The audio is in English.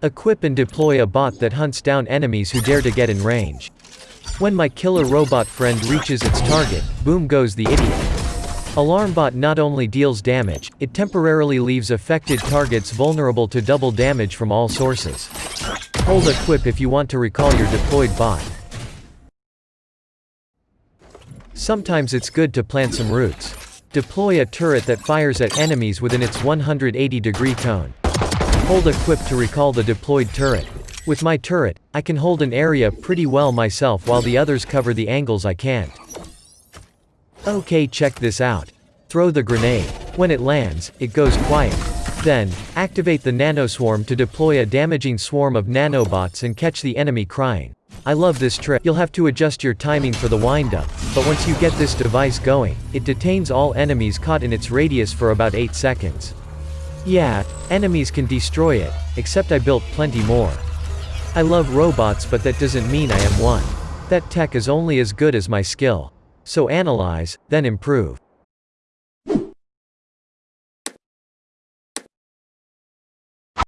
Equip and deploy a bot that hunts down enemies who dare to get in range. When my killer robot friend reaches its target, boom goes the idiot. Alarm bot not only deals damage, it temporarily leaves affected targets vulnerable to double damage from all sources. Hold equip if you want to recall your deployed bot. Sometimes it's good to plant some roots. Deploy a turret that fires at enemies within its 180 degree cone. Hold equip to recall the deployed turret. With my turret, I can hold an area pretty well myself while the others cover the angles I can't. Okay check this out. Throw the grenade. When it lands, it goes quiet. Then, activate the nanoswarm to deploy a damaging swarm of nanobots and catch the enemy crying. I love this trick. You'll have to adjust your timing for the windup, but once you get this device going, it detains all enemies caught in its radius for about 8 seconds. Yeah, enemies can destroy it, except I built plenty more. I love robots but that doesn't mean I am one. That tech is only as good as my skill. So analyze, then improve.